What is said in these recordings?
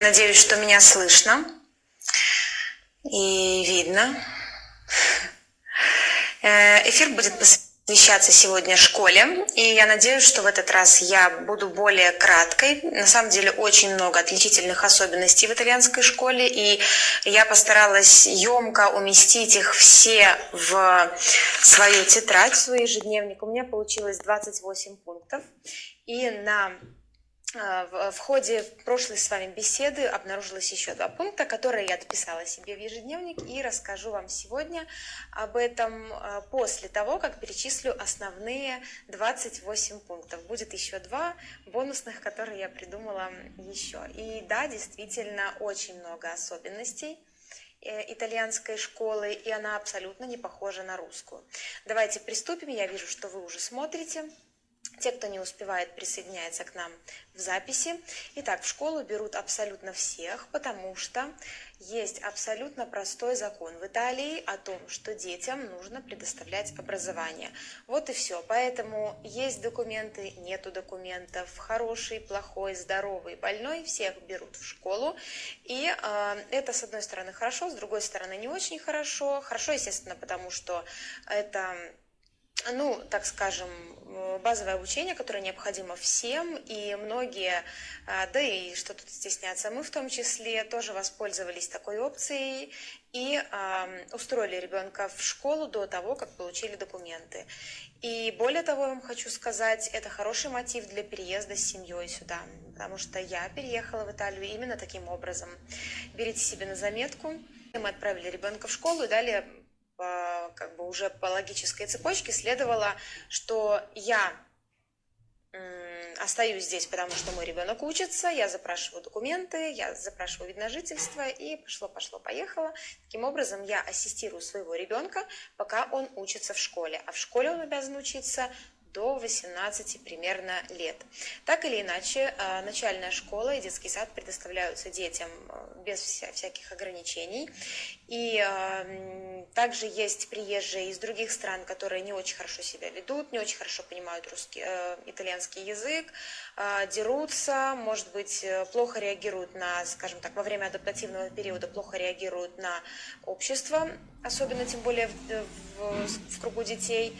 Надеюсь, что меня слышно и видно. Э, эфир будет посвящаться сегодня школе, и я надеюсь, что в этот раз я буду более краткой. На самом деле очень много отличительных особенностей в итальянской школе, и я постаралась емко уместить их все в свою тетрадь, в свой ежедневник. У меня получилось 28 пунктов, и на в ходе прошлой с вами беседы обнаружилось еще два пункта, которые я дописала себе в ежедневник и расскажу вам сегодня об этом а, после того, как перечислю основные 28 пунктов. Будет еще два бонусных, которые я придумала еще. И да, действительно, очень много особенностей э, итальянской школы, и она абсолютно не похожа на русскую. Давайте приступим. Я вижу, что вы уже смотрите. Те, кто не успевает, присоединяется к нам в записи. Итак, в школу берут абсолютно всех, потому что есть абсолютно простой закон в Италии о том, что детям нужно предоставлять образование. Вот и все. Поэтому есть документы, нету документов, хороший, плохой, здоровый, больной, всех берут в школу. И э, это, с одной стороны, хорошо, с другой стороны, не очень хорошо. Хорошо, естественно, потому что это ну, так скажем, э, базовое обучение, которое необходимо всем, и многие, а, да и что тут стесняться, мы в том числе тоже воспользовались такой опцией и устроили ребенка в школу до того, как получили документы. И более того, я вам хочу сказать, это хороший мотив для переезда с семьей сюда, потому что я переехала в Италию именно таким образом. Берите себе на заметку. Мы отправили ребенка в школу и далее как бы уже по логической цепочке следовало, что я остаюсь здесь, потому что мой ребенок учится, я запрашиваю документы, я запрашиваю вид на жительство, и пошло-пошло-поехало. Таким образом, я ассистирую своего ребенка, пока он учится в школе. А в школе он обязан учиться до 18 примерно лет. Так или иначе, э, начальная школа и детский сад предоставляются детям э, без всяких ограничений. И э, также есть приезжие из других стран, которые не очень хорошо себя ведут, не очень хорошо понимают русский, итальянский язык, дерутся, может быть, плохо реагируют на, скажем так, во время адаптативного периода плохо реагируют на общество, особенно тем более в, в, в кругу детей.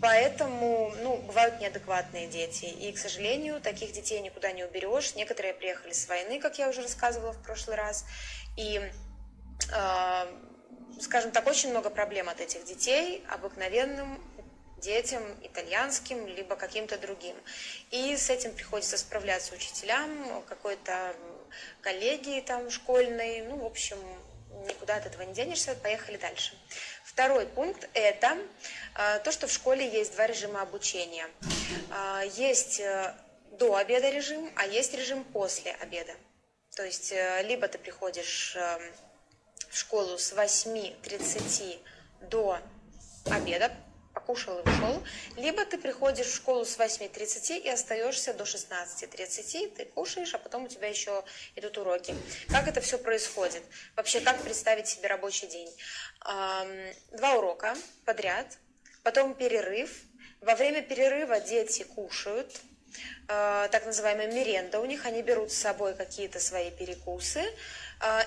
Поэтому, ну, бывают неадекватные дети. И, к сожалению, таких детей никуда не уберешь. Некоторые приехали с войны, как я уже рассказывала в прошлый раз. И, э, скажем так, очень много проблем от этих детей, обыкновенным детям, итальянским, либо каким-то другим. И с этим приходится справляться учителям, какой-то коллегии там школьной. Ну, в общем, никуда от этого не денешься. Поехали дальше. Второй пункт – это э, то, что в школе есть два режима обучения. Э, есть э, до обеда режим, а есть режим после обеда. То есть либо ты приходишь в школу с 8.30 до обеда, покушал и ушел, либо ты приходишь в школу с 8.30 и остаешься до 16.30, ты кушаешь, а потом у тебя еще идут уроки. Как это все происходит? Вообще, как представить себе рабочий день? Два урока подряд, потом перерыв. Во время перерыва дети кушают, а, так называемая меренда у них, они берут с собой какие-то свои перекусы,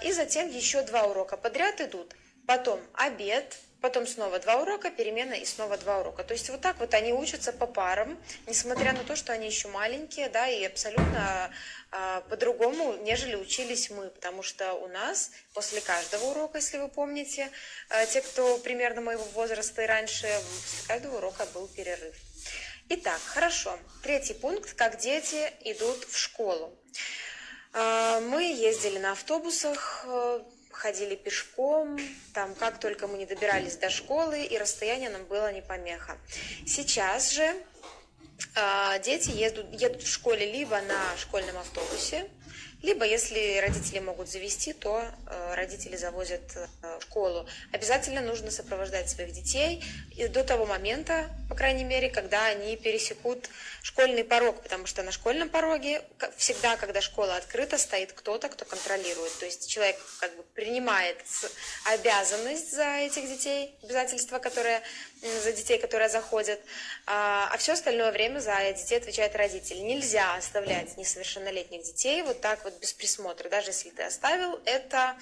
и затем еще два урока подряд идут. Потом обед, потом снова два урока, перемена и снова два урока. То есть вот так вот они учатся по парам, несмотря на то, что они еще маленькие, да, и абсолютно а, по-другому, нежели учились мы, потому что у нас после каждого урока, если вы помните, а, те, кто примерно моего возраста и раньше, после каждого урока был перерыв. Итак, хорошо. Третий пункт, как дети идут в школу. А, мы ездили на автобусах, ходили пешком, там как только мы не добирались до школы, и расстояние нам было не помеха. Сейчас же э, дети едут, едут в школе либо на школьном автобусе, либо, если родители могут завести, то э, родители завозят э, в школу. Обязательно нужно сопровождать своих детей до того момента, по крайней мере, когда они пересекут школьный порог, потому что на школьном пороге всегда, когда школа открыта, стоит кто-то, кто контролирует. То есть человек как бы принимает обязанность за этих детей, обязательства, которые за детей, которые заходят, а, а все остальное время за детей отвечает родитель. Нельзя оставлять несовершеннолетних детей вот так вот без присмотра. Даже если ты оставил, это,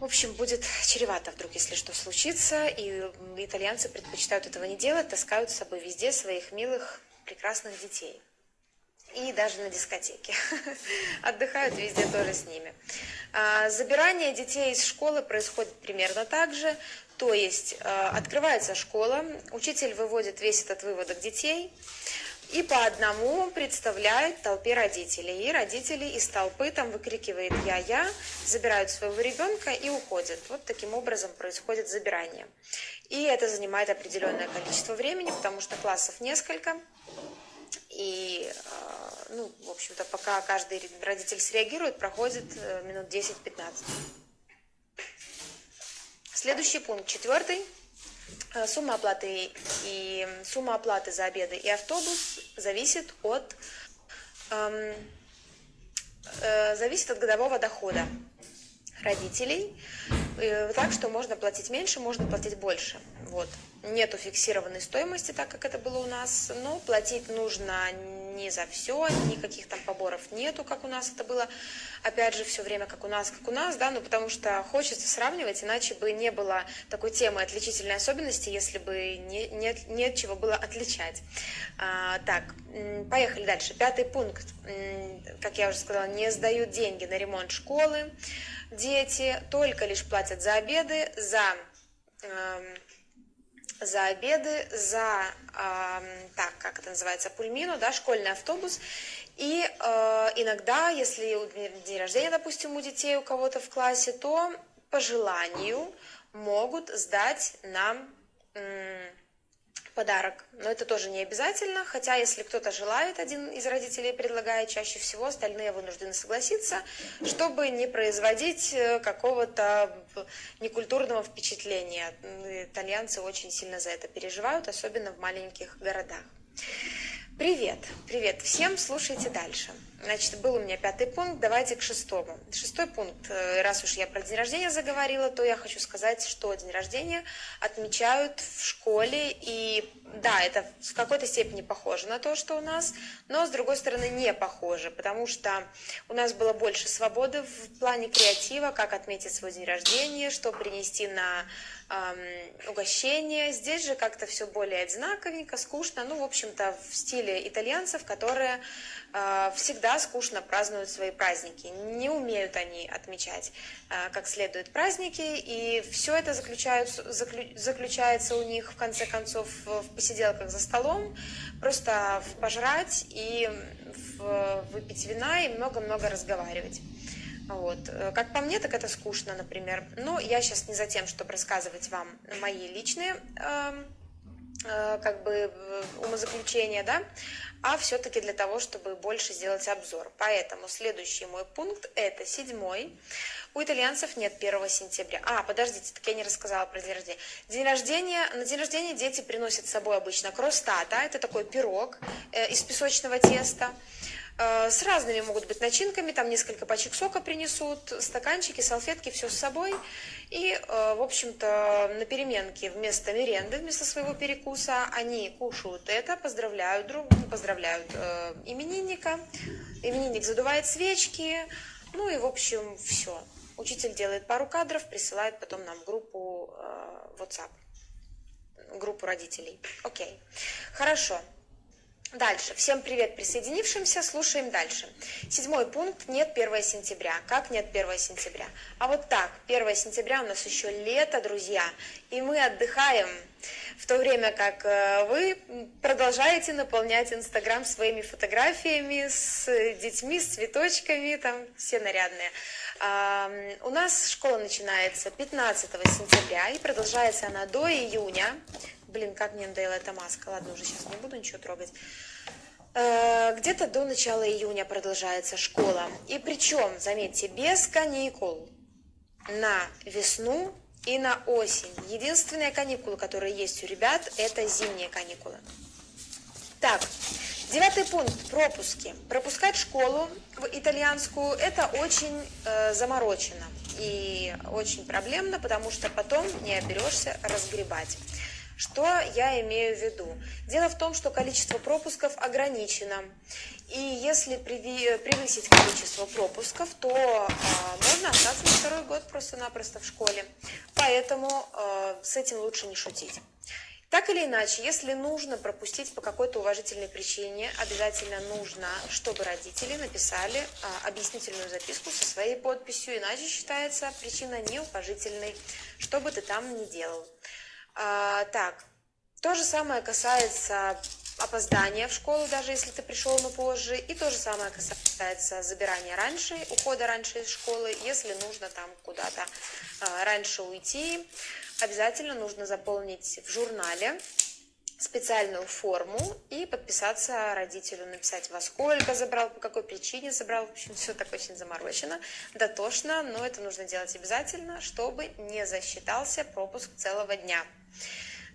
в общем, будет чревато вдруг, если что случится. И итальянцы предпочитают этого не делать, таскают с собой везде своих милых, прекрасных детей и даже на дискотеке. Отдыхают везде тоже с ними. А, забирание детей из школы происходит примерно так же. То есть а, открывается школа, учитель выводит весь этот выводок детей, и по одному представляет толпе родителей. И родители из толпы там выкрикивает «я-я», забирают своего ребенка и уходят. Вот таким образом происходит забирание. И это занимает определенное количество времени, потому что классов несколько. И, ну, в общем-то, пока каждый родитель среагирует, проходит э, минут 10-15. Следующий пункт, четвертый. Э, сумма оплаты и сумма оплаты за обеды и автобус зависит от эм, э, зависит от годового дохода родителей, э, так что можно платить меньше, можно платить больше. Вот. Нету фиксированной стоимости, так как это было у нас, но платить нужно не за все, никаких там поборов нету, как у нас это было, опять же, все время как у нас, как у нас, да, ну потому что хочется сравнивать, иначе бы не было такой темы отличительной особенности, если бы не, нет, нет чего было отличать. А, так, поехали дальше. Пятый пункт, как я уже сказала, не сдают деньги на ремонт школы, дети только лишь платят за обеды, за эм, за обеды, за, э, так, как это называется, пульмину, да, школьный автобус. И э, иногда, если день рождения, допустим, у детей у кого-то в классе, то по желанию могут сдать нам подарок. Но это тоже не обязательно, хотя если кто-то желает, один из родителей предлагает, чаще всего остальные вынуждены согласиться, чтобы не производить э, какого-то некультурного впечатления. Итальянцы очень сильно за это переживают, особенно в маленьких городах. Привет, привет всем, слушайте дальше. Значит, был у меня пятый пункт, давайте к шестому. Шестой пункт, э, раз уж я про день рождения заговорила, то я хочу сказать, что день рождения отмечают в школе, и да, это в какой-то степени похоже на то, что у нас, но с другой стороны не похоже, потому что у нас было больше свободы в плане креатива, как отметить свой день рождения, что принести на эм, угощение. Здесь же как-то все более одинаковенько, скучно, ну, в общем-то, в стиле итальянцев, которые э, всегда скучно празднуют свои праздники. Не умеют они отмечать э, как следует праздники, и все это заключается, заключается у них, в конце концов, в посиделках за столом, просто в пожрать и в выпить вина и много-много разговаривать. Вот. Э, как по мне, так это скучно, например. Но я сейчас не за тем, чтобы рассказывать вам мои личные э, э, как бы умозаключения, да, а все-таки для того, чтобы больше сделать обзор. Поэтому следующий мой пункт – это седьмой. У итальянцев нет 1 сентября. А, подождите, так я не рассказала про день рождения. День рождения, на день рождения дети приносят с собой обычно кростата, это такой пирог э, из песочного теста. Э, с разными могут быть начинками, там несколько пачек сока принесут, стаканчики, салфетки, все с собой. И, э, в общем-то, на переменке вместо меренды, вместо своего перекуса, они кушают это, поздравляют друг, поздравляют э, именинника. Именинник задувает свечки, ну и, в общем, все. Учитель делает пару кадров, присылает потом нам группу WhatsApp, группу родителей. Окей, хорошо. Дальше. Всем привет присоединившимся. Слушаем дальше. Седьмой пункт. Нет 1 сентября. Как нет 1 сентября? А вот так. 1 сентября у нас еще лето, друзья. И мы отдыхаем. В то время как э, вы продолжаете наполнять Инстаграм своими фотографиями с детьми, с цветочками, там все нарядные. У нас школа начинается 15 сентября и продолжается она до июня. Блин, как мне надоела эта маска. Ладно, уже сейчас не буду ничего трогать. Э, где-то до начала июня продолжается школа. И причем, заметьте, без каникул на весну и на осень. Единственные каникулы, которые есть у ребят, это зимние каникулы. Так, Девятый пункт – пропуски. Пропускать школу в итальянскую – это очень э, заморочено и очень проблемно, потому что потом не оберешься разгребать. Что я имею в виду? Дело в том, что количество пропусков ограничено. И если превысить количество пропусков, то э, можно остаться на второй год просто-напросто в школе. Поэтому э, с этим лучше не шутить. Так или иначе, если нужно пропустить по какой-то уважительной причине, обязательно нужно, чтобы родители написали а, объяснительную записку со своей подписью, иначе считается причина неуважительной, что бы ты там ни делал. А, так, то же самое касается опоздания в школу, даже если ты пришел, но позже. И то же самое касается забирания раньше, ухода раньше из школы, если нужно там куда-то а, раньше уйти обязательно нужно заполнить в журнале специальную форму и подписаться родителю, написать, во сколько забрал, по какой причине забрал. В общем, все так очень заморочено, дотошно, но это нужно делать обязательно, чтобы не засчитался пропуск целого дня.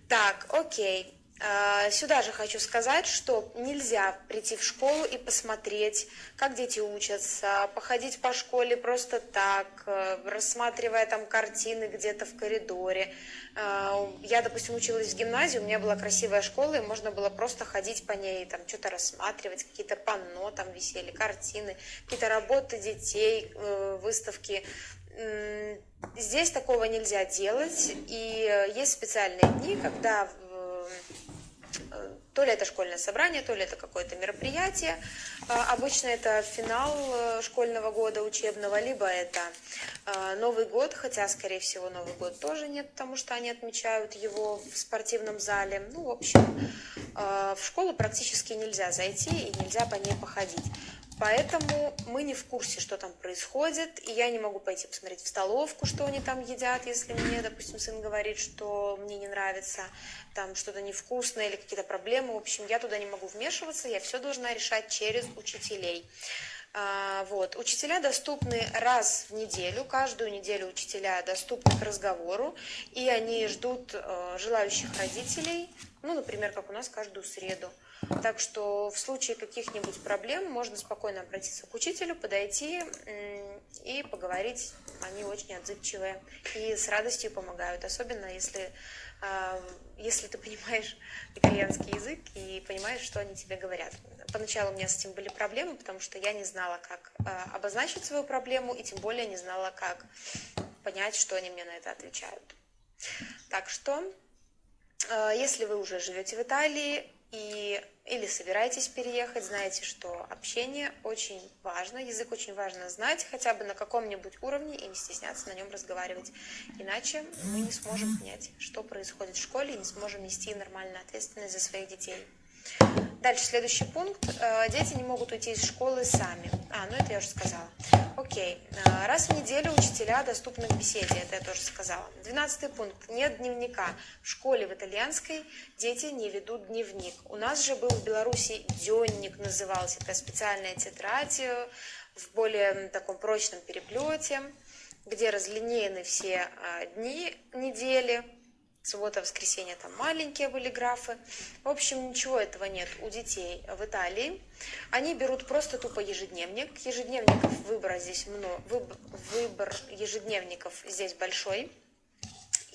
Так, окей. А, сюда же хочу сказать, что нельзя прийти в школу и посмотреть, как дети учатся, походить по школе просто так, э, рассматривая там картины где-то в коридоре. А, я, допустим, училась в гимназии, у меня была красивая школа, и можно было просто ходить по ней, там что-то рассматривать, какие-то панно там висели, картины, какие-то работы детей, э, выставки. Здесь такого нельзя делать, и есть специальные дни, когда Э, то ли это школьное собрание, то ли это какое-то мероприятие. А, обычно это финал э, школьного года учебного, либо это э, Новый год, хотя, скорее всего, Новый год тоже нет, потому что они отмечают его в спортивном зале. Ну, в общем, в школу практически нельзя зайти и нельзя по ней походить. Поэтому мы не в курсе, что там происходит, и я не могу пойти посмотреть в столовку, что они там едят, если мне, допустим, сын говорит, что мне не нравится, там что-то невкусное или какие-то проблемы. В общем, я туда не могу вмешиваться, я все должна решать через учителей. А, вот. Учителя доступны раз в неделю, каждую неделю учителя доступны к разговору, и они ждут э, желающих родителей, ну, например, как у нас каждую среду. Так что в случае каких-нибудь проблем можно спокойно обратиться к учителю, подойти и поговорить. Они очень отзывчивые и с радостью помогают, особенно если, а, если ты понимаешь итальянский язык и понимаешь, что они тебе говорят. Поначалу у меня с этим были проблемы, потому что я не знала, как а, обозначить свою проблему и тем более не знала, как понять, что они мне на это отвечают. Так что, а, если вы уже живете в Италии, и, или собираетесь переехать, знаете, что общение очень важно, язык очень важно знать, хотя бы на каком-нибудь уровне и не стесняться на нем разговаривать. Иначе мы не сможем понять, что происходит в школе и не сможем нести нормальную ответственность за своих детей. Дальше, следующий пункт. Э, дети не могут уйти из школы сами. А, ну это я уже сказала. Окей. Э, раз в неделю учителя доступны к беседе, это я тоже сказала. Двенадцатый пункт. Нет дневника. В школе в итальянской дети не ведут дневник. У нас же был в Беларуси дневник назывался. Это специальная тетрадь э, в более таком прочном переплете, где разлинеены все дни недели, суббота, воскресенье, там маленькие были графы. В общем, ничего этого нет у детей в Италии. Они берут просто тупо ежедневник. Ежедневников выбора здесь много, выбор ежедневников здесь большой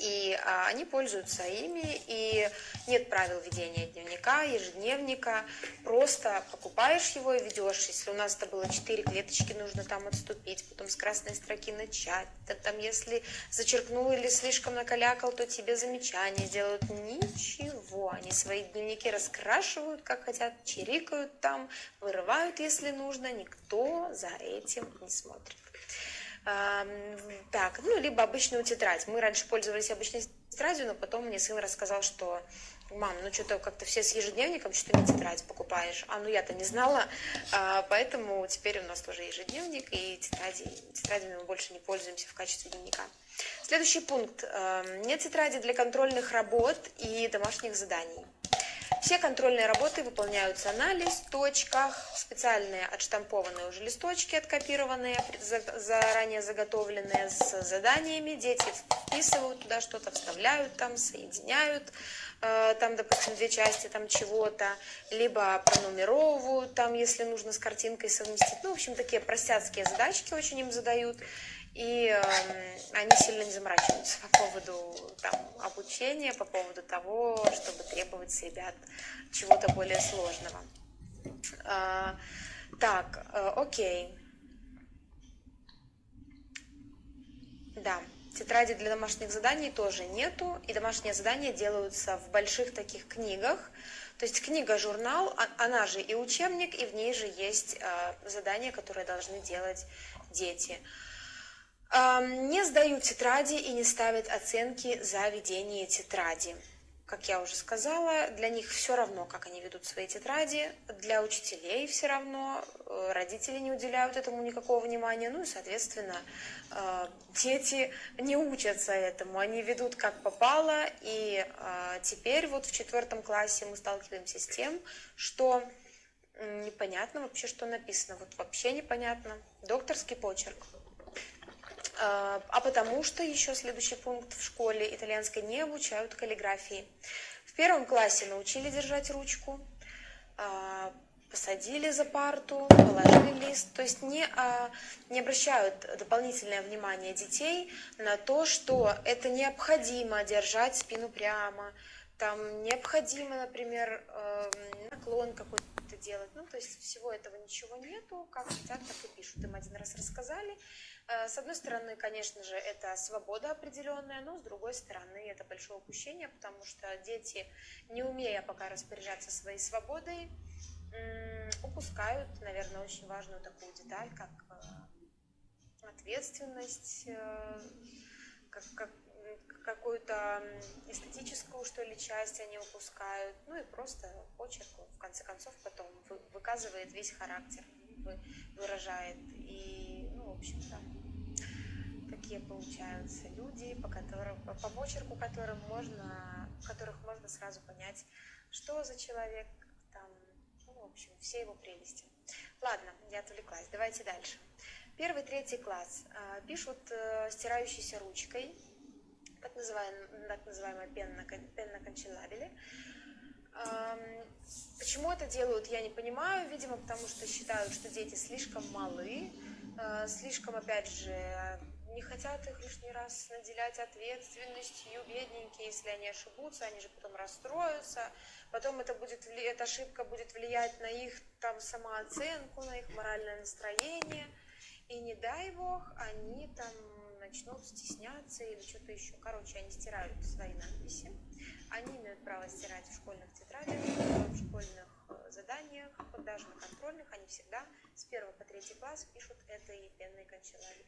и а, они пользуются ими, и нет правил ведения дневника, ежедневника, просто покупаешь его и ведешь. Если у нас это было 4 клеточки, нужно там отступить, потом с красной строки начать, там если зачеркнул или слишком накалякал, то тебе замечания сделают. Ничего, они свои дневники раскрашивают, как хотят, чирикают там, вырывают, если нужно, никто за этим не смотрит. Так, ну, либо обычную тетрадь. Мы раньше пользовались обычной тетрадью, но потом мне сын рассказал, что мам, ну что-то как-то все с ежедневником, что не тетрадь покупаешь. А ну я-то не знала, а, поэтому теперь у нас тоже ежедневник, и тетради, тетрадями мы больше не пользуемся в качестве дневника. Следующий пункт. Нет тетради для контрольных работ и домашних заданий. Все контрольные работы выполняются на листочках, специальные отштампованные уже листочки, откопированные, заранее заготовленные с заданиями. Дети вписывают туда что-то, вставляют там, соединяют, э, там, допустим, две части там чего-то, либо пронумеровывают, там, если нужно с картинкой совместить. Ну, в общем, такие простяцкие задачки очень им задают, и э, они сильно не заморачиваются по поводу там, обучения, по поводу того, чтобы требовать с ребят чего-то более сложного. Э, так, э, окей. Да, тетради для домашних заданий тоже нету, и домашние задания делаются в больших таких книгах. То есть книга-журнал, а, она же и учебник, и в ней же есть э, задания, которые должны делать дети. Э, не сдают тетради и не ставят оценки за ведение тетради. Как я уже сказала, для них все равно, как они ведут свои тетради, для учителей все равно, э, родители не уделяют этому никакого внимания, ну и, соответственно, э, дети не учатся этому, они ведут как попало, и э, теперь вот в четвертом классе мы сталкиваемся с тем, что непонятно вообще, что написано, вот вообще непонятно, докторский почерк. А, потому что еще следующий пункт в школе итальянской не обучают каллиграфии. В первом классе научили держать ручку, а, посадили за парту, положили лист, то есть не, а, не обращают дополнительное внимание детей на то, что это необходимо держать спину прямо, там необходимо, например, эм, наклон какой-то делать, ну, то есть всего этого ничего нету, как хотят, так и пишут. Им один раз рассказали, Э, с одной стороны, конечно же, это свобода определенная, но с другой стороны, это большое упущение, потому что дети, не умея пока распоряжаться своей свободой, упускают, наверное, очень важную такую деталь, как э, ответственность, э, как, как какую-то эстетическую, что ли, часть они упускают, ну и просто почерк, в конце концов, потом выказывает весь характер, выражает. И, ну, в общем-то, такие получаются люди, по, которым, по почерку которым можно, которых можно сразу понять, что за человек, там, ну, в общем, все его прелести. Ладно, я отвлеклась, давайте дальше. Первый, третий класс. А, пишут э, стирающейся ручкой, называемая, так называемая пенна, пенна канчелабеле. Почему это делают, я не понимаю. Видимо, потому что считают, что дети слишком малы, э, слишком, опять же, не хотят их лишний раз наделять ответственностью, бедненькие, если они ошибутся, они же потом расстроятся, потом это будет, эта ошибка будет влиять на их там самооценку, на их моральное настроение, и не дай бог, они там начнут стесняться или что-то еще. Короче, они стирают свои надписи, они имеют право стирать в школьных тетрадях, в школьных э, заданиях, даже на контрольных, они всегда с 1 по 3 класс пишут этой пенной канцелярии.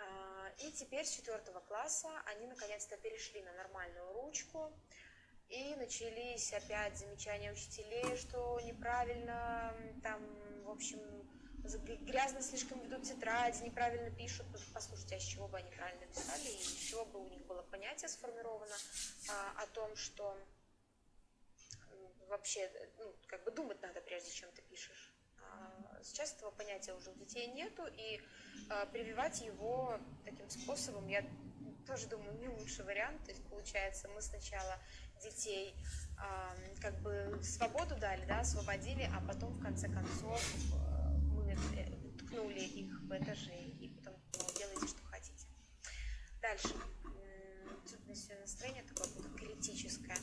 А, и теперь с четвертого класса они наконец-то перешли на нормальную ручку. И начались опять замечания учителей, что неправильно, там, в общем, грязно слишком ведут тетради, неправильно пишут. Послушайте, а с чего бы они правильно писали, и с чего бы у них было понятие сформировано а, о том, что вообще, ну, как бы думать надо, прежде чем ты пишешь. А, сейчас этого понятия уже у детей нету, и а, прививать его таким способом, я тоже думаю, не лучший вариант. То есть, получается, мы сначала детей как бы свободу дали, да, освободили, а потом, в конце концов, ткнули их в этажи, и потом ну, делайте, что хотите. Дальше. Тут сегодня настроение такое критическое.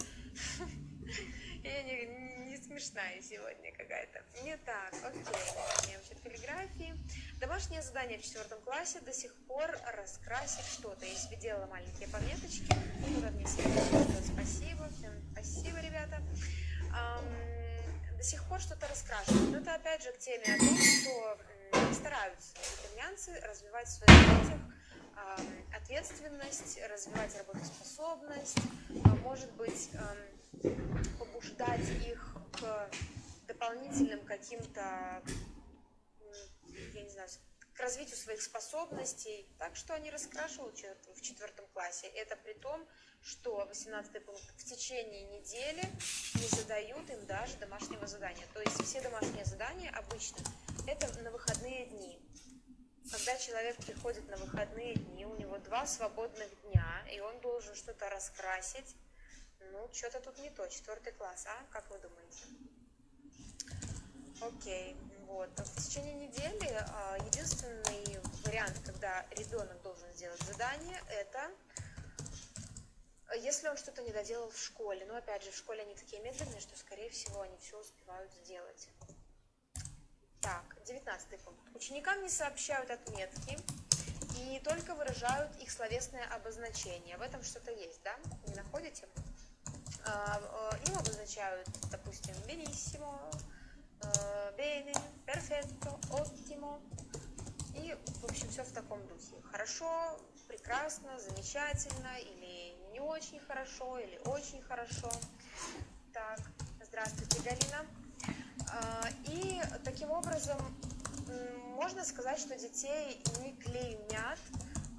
Я не, не смешная сегодня какая-то. Не так, окей. Вообще каллиграфии. Домашнее задание в четвертом классе до сих пор раскрасить что-то. Я себе делала маленькие пометочки. Спасибо. Всем спасибо, ребята. До сих пор что-то раскрашивают. Но это опять же к теме о том, что стараются итальянцы развивать в своих детях ответственность, развивать работоспособность, а может быть, побуждать их к дополнительным каким-то, я не знаю, к развитию своих способностей. Так что они раскрашивают в четвертом классе. Это при том, что 18 пункт в течение недели не задают им даже домашнего задания. То есть все домашние задания обычно это на выходные дни. Когда человек приходит на выходные дни, у него два свободных дня, и он должен что-то раскрасить, Ну, что-то тут не то, четвертый класс, а? Как вы думаете? Окей, вот. В течение недели а, единственный вариант, когда ребенок должен сделать задание, это если он что-то не доделал в школе. Но опять же, в школе они такие медленные, что, скорее всего, они все успевают сделать. Так, девятнадцатый пункт. Ученикам не сообщают отметки и только выражают их словесное обозначение. В этом что-то есть, да? Не находите? А, а, им обозначают, допустим, э, bene, perfetto, ottimo. И, в общем, все в таком духе. Хорошо, прекрасно, замечательно, или не очень хорошо, или очень хорошо. Так, здравствуйте, Галина. А, и таким образом можно сказать, что детей не клеймят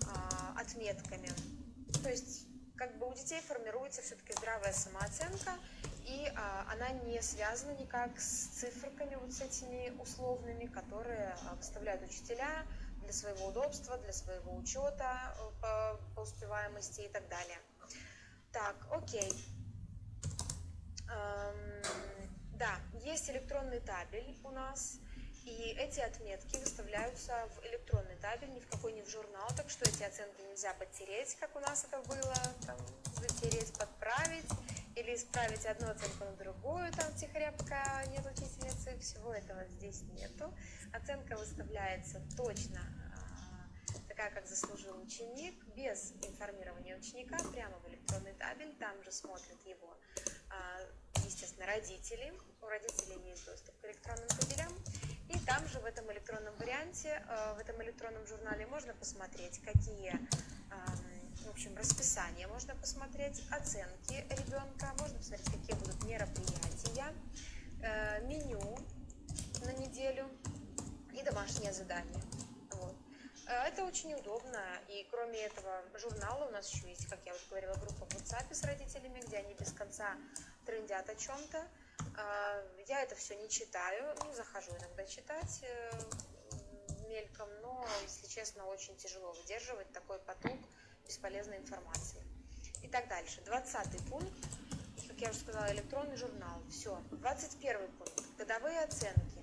а, отметками. То есть как бы у детей формируется все-таки здравая самооценка, и а, она не связана никак с циферками вот с этими условными, которые выставляют учителя для своего удобства, для своего учета э, по, по успеваемости и так далее. Так, окей. Эм, да, есть электронный табель у нас, и эти отметки выставляются в электронный табель, ни в какой не в журнал, так что эти оценки нельзя подтереть, как у нас это было, там, затереть, подправить, или исправить одну оценку на другую, там, втихаря, пока нет учительницы, всего этого здесь нету. Оценка выставляется точно а, такая, как заслужил ученик, без информирования ученика, прямо в электронный табель, там же смотрят его а, естественно, родители. У родителей есть доступ к электронным табелям. И там же в этом электронном варианте, э, в этом электронном журнале можно посмотреть, какие, в общем, расписания, можно посмотреть оценки ребенка, можно посмотреть, какие будут мероприятия, э, меню на неделю и домашнее задание. Вот. Э, это очень удобно, и кроме этого журнала у нас еще есть, как я вот говорила, группа в WhatsApp с родителями, где они без конца трендят о чем-то. А, я это все не читаю, ну, захожу иногда читать э, мельком, но, если честно, очень тяжело выдерживать такой поток бесполезной информации. И так дальше. Двадцатый пункт, как я уже сказала, электронный журнал. Все. Двадцать первый пункт. Годовые оценки.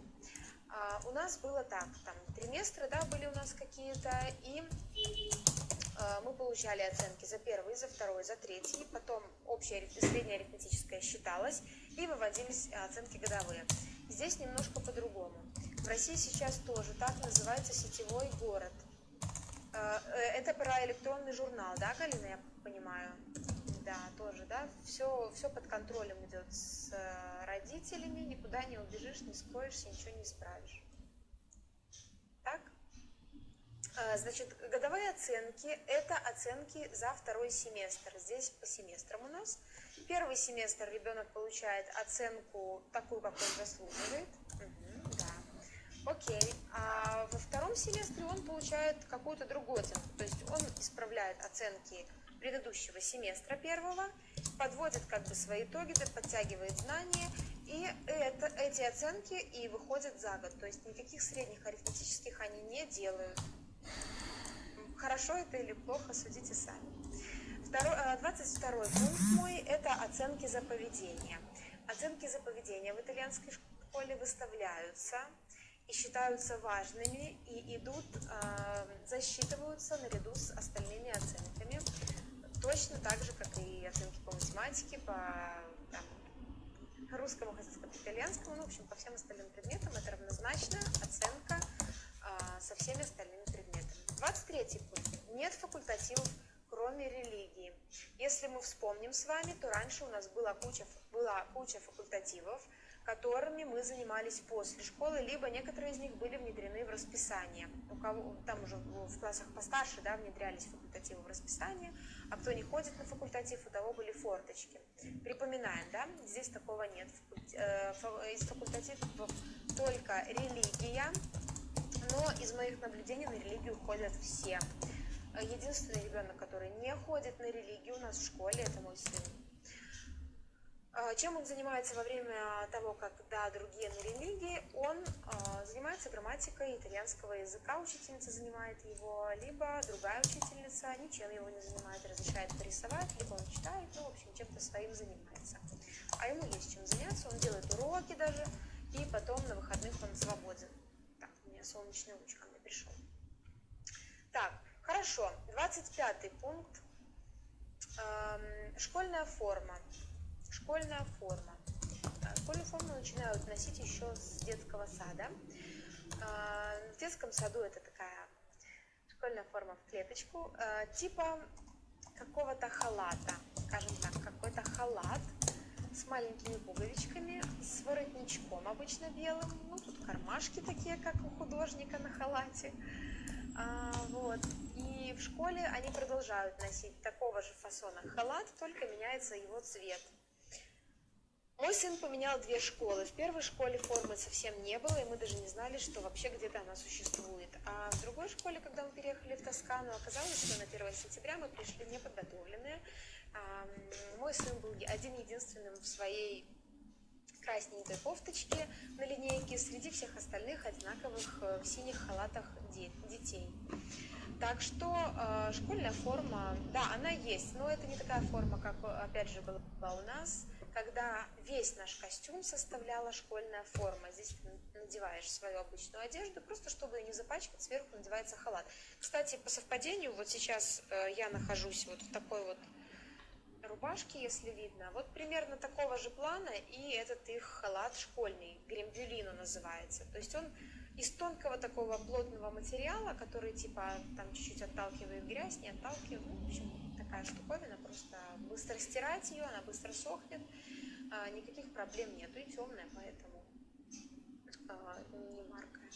А, у нас было так, там триместры, да, были у нас какие-то, и Э, мы получали оценки за первый, за второй, за третий, потом общая средняя арифметическая считалась и выводились оценки годовые. Здесь немножко по-другому. В России сейчас тоже так называется сетевой город. Э, э, это про электронный журнал, да, Галина, я понимаю? Да, тоже, да. Все, все под контролем идет с родителями, никуда не убежишь, не скроешься, ничего не исправишь. Так? Значит, годовые оценки – это оценки за второй семестр. Здесь по семестрам у нас. Первый семестр ребенок получает оценку такую, как он заслуживает. Окей. А во втором семестре он получает какую-то другую оценку. То есть он исправляет оценки предыдущего семестра первого, подводит как бы свои итоги, подтягивает знания, и это, эти оценки и выходят за год. То есть никаких средних арифметических они не делают. Хорошо это или плохо, судите сами. Второй, 22 э, пункт мой – это оценки за поведение. Оценки за поведение в итальянской школе выставляются и считаются важными и идут, э, засчитываются наряду с остальными оценками. Точно так же, как и оценки по математике, по там, русскому, хотел сказать, итальянскому, ну, в общем, по всем остальным предметам это равнозначно оценка э, со всеми остальными предметами. 23 пункт. Нет факультативов, кроме религии. Если мы вспомним с вами, то раньше у нас была куча, была куча факультативов, которыми мы занимались после школы, либо некоторые из них были внедрены в расписание. У кого там уже в классах постарше да, внедрялись факультативы в расписание, а кто не ходит на факультатив, у того были форточки. Припоминаем, да, здесь такого нет. Э, из факультативов только религия, но из моих наблюдений на религию ходят все. Единственный ребенок, который не ходит на религию у нас в школе, это мой сын. А, чем он занимается во время того, когда другие на религии? Он э, занимается грамматикой итальянского языка, учительница занимает его, либо другая учительница ничем его не занимает, разрешает порисовать, либо он читает, ну, в общем, чем-то своим занимается. А ему есть чем заняться, он делает уроки даже, и потом на выходных он свободен. Так, у меня солнечный луч ко мне пришел. Так, хорошо, 25 пункт. Эм, школьная форма. Школьная форма. А, школьную форму начинают носить еще с детского сада. А, в детском саду это такая школьная форма в клеточку, а, типа какого-то халата, скажем так, какой-то халат с маленькими пуговичками, с воротничком обычно белым, ну тут кармашки такие, как у художника на халате, а, вот. И в школе они продолжают носить такого же фасона халат, только меняется его цвет. Мой сын поменял две школы. В первой школе формы совсем не было, и мы даже не знали, что вообще где-то она существует. А в другой школе, когда мы переехали в Тоскану, оказалось, что на 1 сентября мы пришли неподготовленные. Мой сын был один-единственным в своей красненькой кофточке на линейке среди всех остальных одинаковых э, в синих халатах детей. Так что э, школьная форма, да, она есть, но это не такая форма, как, опять же, была у нас когда весь наш костюм составляла школьная форма. Здесь надеваешь свою обычную одежду, просто чтобы ее не запачкать, сверху надевается халат. Кстати, по совпадению, вот сейчас э, я нахожусь вот в такой вот рубашке, если видно. Вот примерно такого же плана, и этот их халат школьный, грембюлино называется. То есть он из тонкого такого плотного материала, который типа там чуть-чуть отталкивает грязь, не отталкивает, ну, в общем, такая штуковина, просто быстро стирать ее, она быстро сохнет, а, никаких проблем нету, и темная, поэтому а, не маркая.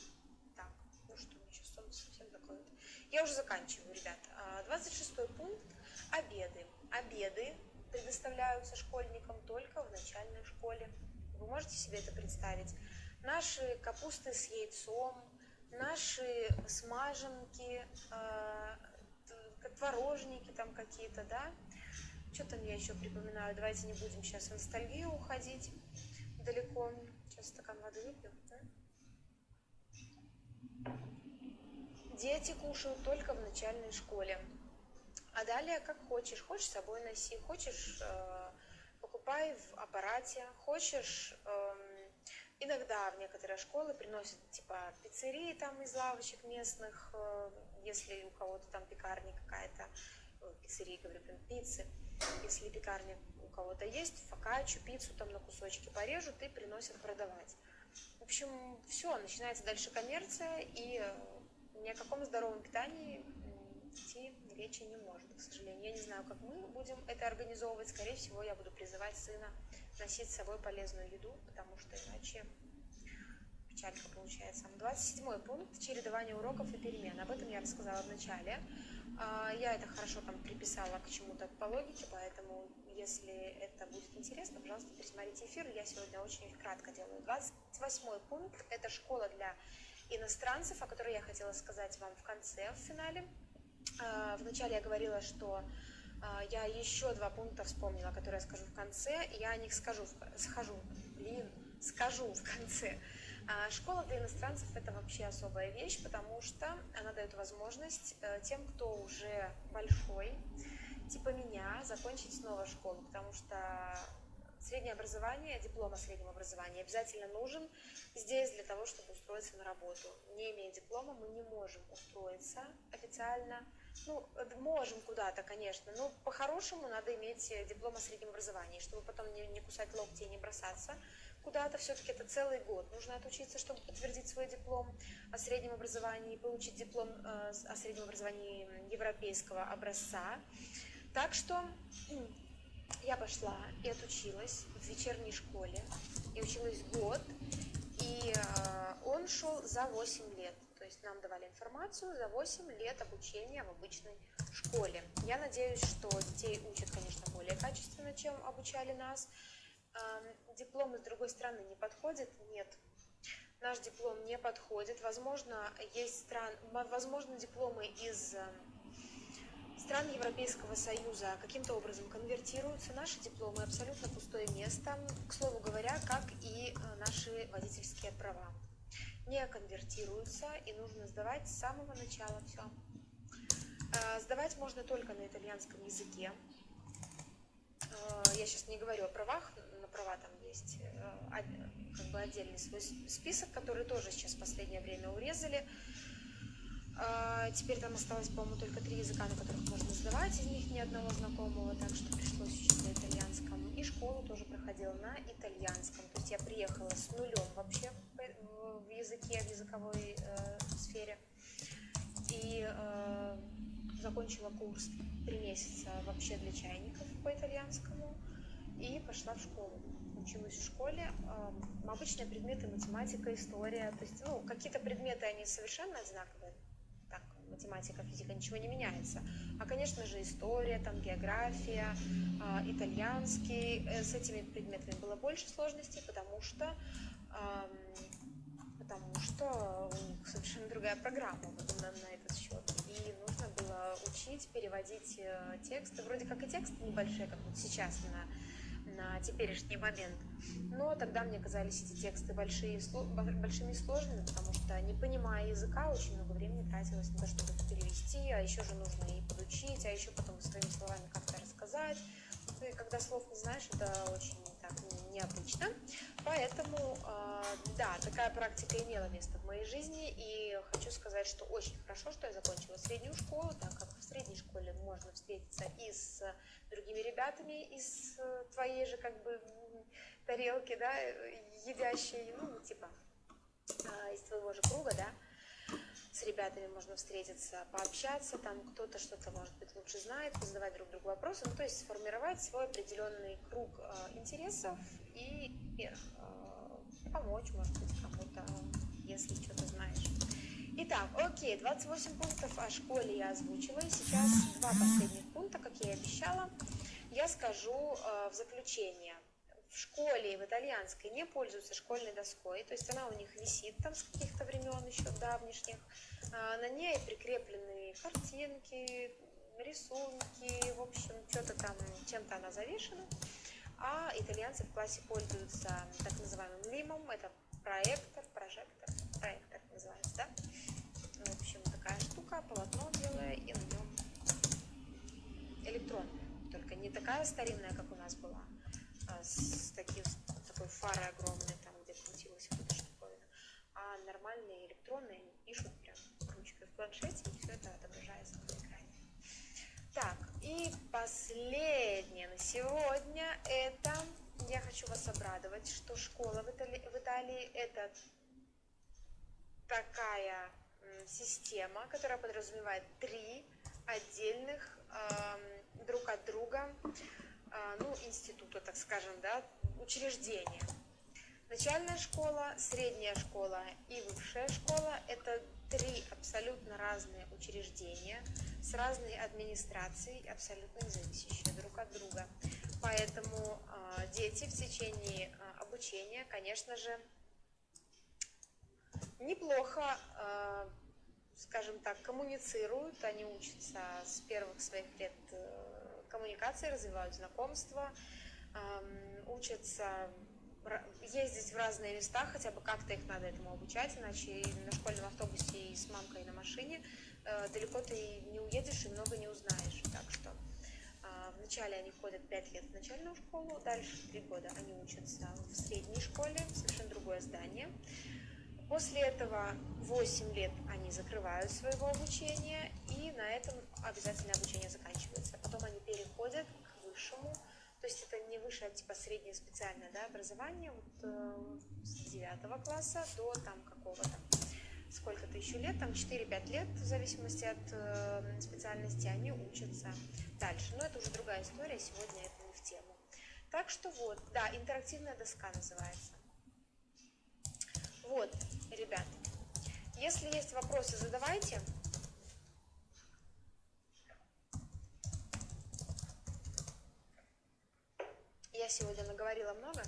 Так, ну что, мне сейчас солнце совсем закроет. Я уже заканчиваю, ребят. 26 а, пункт – обеды. Обеды предоставляются школьникам только в начальной школе. Вы можете себе это представить? Наши капусты с яйцом, наши смаженки, творожники там какие-то, да. Что там я еще припоминаю? Давайте не будем сейчас в ностальгию уходить далеко. Сейчас стакан воды выпью. Да? Дети кушают только в начальной школе. А далее как хочешь. Хочешь с собой носи, хочешь э, покупай в аппарате, хочешь... Э, Иногда в некоторые школы приносят типа пиццерии там из лавочек местных, э, если у кого-то там пекарня какая-то, э, пиццерии, говорю, прям пиццы, если пекарня у кого-то есть, фокаччу, пиццу там на кусочки порежут и приносят продавать. В общем, все, начинается дальше коммерция, и э, ни о каком здоровом питании идти речи не может, к сожалению. Я не знаю, как мы будем это организовывать. Скорее всего, я буду призывать сына носить с собой полезную еду, потому что иначе печалька получается. 27 пункт – чередование уроков и перемен. Об этом я рассказала в начале. А, я это хорошо там приписала к чему-то по логике, поэтому если это будет интересно, пожалуйста, пересмотрите эфир. Я сегодня очень кратко делаю. 28 пункт – это школа для иностранцев, о которой я хотела сказать вам в конце, в финале. А, вначале я говорила, что а, я еще два пункта вспомнила, которые я скажу в конце. Я о них скажу, схожу, блин, скажу в конце. А, школа для иностранцев – это вообще особая вещь, потому что она дает возможность э, тем, кто уже большой, типа меня, закончить снова школу, потому что среднее образование, диплом о среднем образовании обязательно нужен здесь для того, чтобы устроиться на работу. Не имея диплома, мы не можем устроиться официально ну, можем куда-то, конечно, но по-хорошему надо иметь э, диплом о среднем образовании, чтобы потом не, не кусать локти и не бросаться куда-то. Все-таки это целый год. Нужно отучиться, чтобы подтвердить свой диплом о среднем образовании, получить диплом э, о среднем образовании европейского образца. Так что я пошла и отучилась в вечерней школе. И училась год, и э, он шел за 8 лет есть нам давали информацию за 8 лет обучения в обычной школе. Я надеюсь, что детей учат, конечно, более качественно, чем обучали нас. Дипломы с другой стороны не подходят? Нет. Наш диплом не подходит. Возможно, есть стран, возможно, дипломы из стран Европейского Союза каким-то образом конвертируются. Наши дипломы абсолютно пустое место, к слову говоря, как и э, наши водительские права. Не конвертируются и нужно сдавать с самого начала все. Э, сдавать можно только на итальянском языке. Э, я сейчас не говорю о правах, на права там есть как бы отдельный свой список, который тоже сейчас в последнее время урезали. А, теперь там осталось, по-моему, только три языка, на которых можно сдавать, из них ни одного знакомого, так что пришлось учить на итальянском. И школу тоже проходила на итальянском. То есть я приехала с нулем вообще в языке, в языковой э, сфере. И э, закончила курс три месяца вообще для чайников по итальянскому. И пошла в школу. Училась в школе. Обычные предметы математика, история. То есть, ну, какие-то предметы, они совершенно одинаковые математика, физика, ничего не меняется. А, конечно же, история, там, география, э, итальянский. Э, с этими предметами было больше сложностей, потому что, потому что у них совершенно другая программа вот, на, на этот счет. И нужно было учить, переводить э, тексты. Вроде как и тексты небольшие, как вот сейчас на на теперешний момент. Но тогда мне казались эти тексты большие, большими и сложными, потому что, не понимая языка, очень много времени тратилось на то, чтобы это перевести, а еще же нужно и подучить, а еще потом своими словами как-то рассказать. И когда слов не знаешь, это очень необычно. Поэтому, а, да, такая практика имела место в моей жизни, и хочу сказать, что очень хорошо, что я закончила среднюю школу, так как в средней школе можно встретиться и с другими ребятами из твоей же как бы тарелки, да, едящей, ну, типа, а, из твоего же круга, да, с ребятами можно встретиться, пообщаться, там кто-то что-то, может быть, лучше знает, задавать друг другу вопросы, ну, то есть сформировать свой определенный круг э, интересов и э, помочь, может быть, кому-то, если что-то знаешь. Итак, окей, 28 пунктов о школе я озвучила, и сейчас два последних пункта, как я и обещала, я скажу э, в заключение в школе в итальянской не пользуются школьной доской, то есть она у них висит там с каких-то времен еще давнишних. А, на ней прикреплены картинки, рисунки, в общем, что-то там, чем-то она завешена. А итальянцы в классе пользуются так называемым лимом, это проектор, прожектор, проектор называется, да? В общем, такая штука, полотно белое, и на нем электронная, только не такая старинная, как у нас была, а, с, таким, такой фарой огромной, там, где крутилась вот эта штуковина. А нормальные электронные они пишут прям ручкой в планшете, и все это отображается на экране. Так, и последнее на сегодня это я хочу вас обрадовать, что школа в Италии, в Италии это такая система, которая подразумевает три отдельных э, друг от друга ну, института, так скажем, да, учреждения. Начальная школа, средняя школа и высшая школа – это три абсолютно разные учреждения с разной администрацией, абсолютно независящие друг от друга. Поэтому э, дети в течение э, обучения, конечно же, неплохо, э, скажем так, коммуницируют, они учатся с первых своих лет коммуникации, развивают знакомства, учатся ездить в разные места, хотя бы как-то их надо этому обучать, иначе и на школьном автобусе и с мамкой на машине э, далеко ты не уедешь и много не узнаешь. Так что а, вначале они ходят 5 лет в начальную школу, дальше 3 года они учатся в средней школе, совершенно другое здание. После этого 8 лет они закрывают своего обучения, и на этом обязательное обучение заканчивается. Потом они переходят к высшему, то есть это не высшее, а типа среднее специальное да, образование, вот, э, с 9 класса до там какого-то сколько-то еще лет, там 4-5 лет, в зависимости от э, специальности, они учатся дальше. Но это уже другая история, сегодня это не в тему. Так что вот, да, интерактивная доска называется. Вот, ребят, если есть вопросы, задавайте. Я сегодня наговорила много,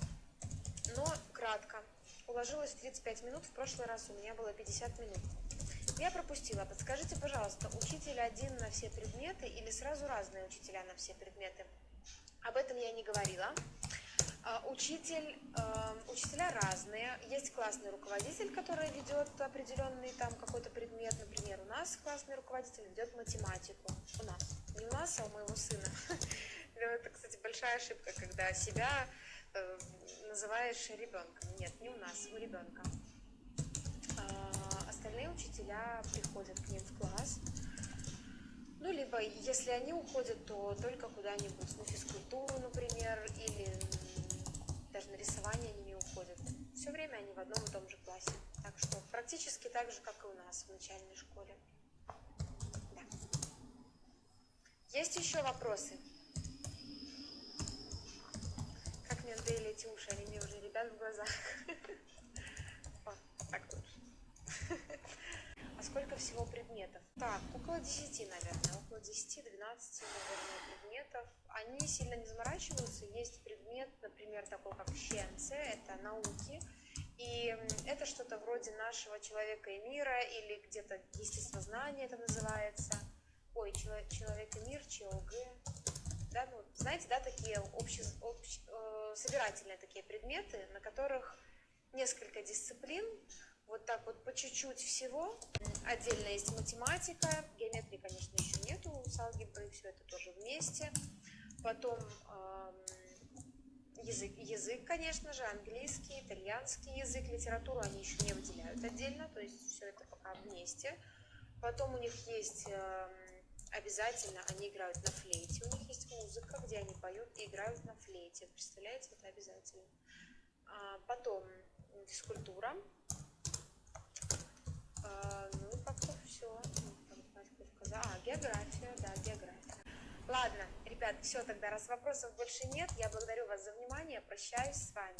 но кратко. Уложилась в 35 минут, в прошлый раз у меня было 50 минут. Я пропустила. Подскажите, пожалуйста, учитель один на все предметы или сразу разные учителя на все предметы? Об этом я не говорила. А, Учитель, э, учителя разные. Есть классный руководитель, который ведет определенный там какой-то предмет. Например, у нас классный руководитель ведет математику. У нас. Не у нас, а у моего сына. Это, кстати, большая ошибка, когда себя э, называешь ребенком. Нет, не у нас, у ребенка. А, Остальные учителя приходят к ним в класс. Ну, либо, если они уходят, то только куда-нибудь на физкультуру, например, или даже на рисование они не уходят. Все время они в одном и том же классе. Так что практически так же, как и у нас в начальной школе. Да. Есть еще вопросы? Надоели эти уши, они мне уже ребят в глазах. Так лучше. А сколько всего предметов? Так, около 10, наверное. Около 10-12, наверное, предметов. Они сильно не заморачиваются. Есть предмет, например, такой как щенце, это науки. И это что-то вроде нашего человека и мира, или где-то естествознание это называется. Ой, человек и мир, ЧОГ. Да, ну, знаете, да, такие обще, общ- э, собирательные такие предметы, на которых несколько дисциплин, вот так вот по чуть-чуть всего. Отдельно есть математика, геометрии, конечно, еще нету с алгеброй, все это тоже вместе. Потом эм, язык, язык, конечно же, английский, итальянский язык, литературу они еще не выделяют отдельно, то есть все это пока вместе. Потом у них есть эм, обязательно, они играют на флейте, у них есть музыка, где они поют и играют на флейте. Представляете, это обязательно. А, потом физкультура. А, ну как-то все. А, география, да, география. Ладно, ребят, все, тогда раз вопросов больше нет, я благодарю вас за внимание, прощаюсь с вами.